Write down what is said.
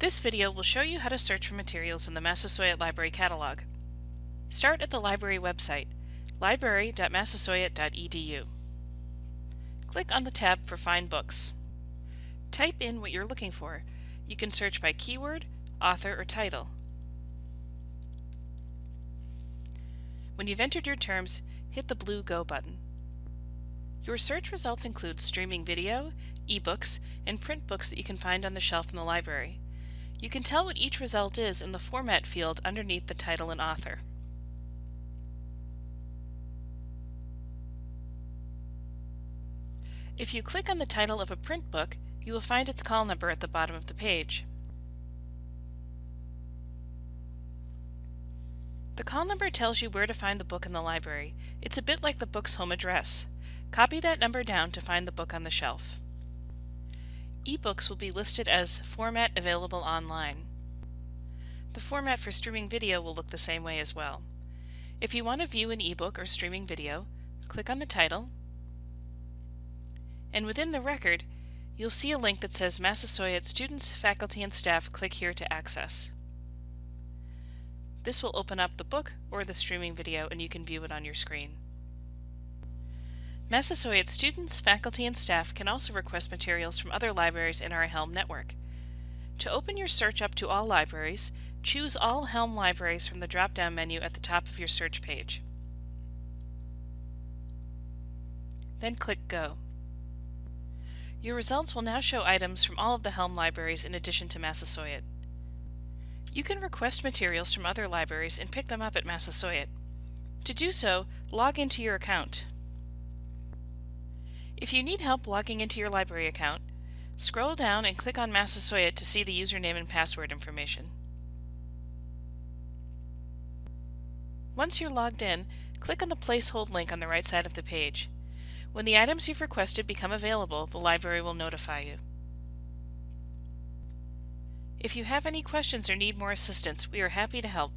This video will show you how to search for materials in the Massasoit Library catalog. Start at the library website, library.massasoit.edu. Click on the tab for Find Books. Type in what you're looking for. You can search by keyword, author, or title. When you've entered your terms, hit the blue Go button. Your search results include streaming video, ebooks, and print books that you can find on the shelf in the library. You can tell what each result is in the Format field underneath the title and author. If you click on the title of a print book, you will find its call number at the bottom of the page. The call number tells you where to find the book in the library. It's a bit like the book's home address. Copy that number down to find the book on the shelf. Ebooks will be listed as Format Available Online. The format for streaming video will look the same way as well. If you want to view an ebook or streaming video, click on the title, and within the record, you'll see a link that says Massasoit Students, Faculty, and Staff click here to access. This will open up the book or the streaming video and you can view it on your screen. Massasoit students, faculty, and staff can also request materials from other libraries in our Helm network. To open your search up to all libraries, choose All Helm Libraries from the drop-down menu at the top of your search page. Then click Go. Your results will now show items from all of the Helm libraries in addition to Massasoit. You can request materials from other libraries and pick them up at Massasoit. To do so, log into your account. If you need help logging into your library account, scroll down and click on Massasoit to see the username and password information. Once you're logged in, click on the Place Hold link on the right side of the page. When the items you've requested become available, the library will notify you. If you have any questions or need more assistance, we are happy to help.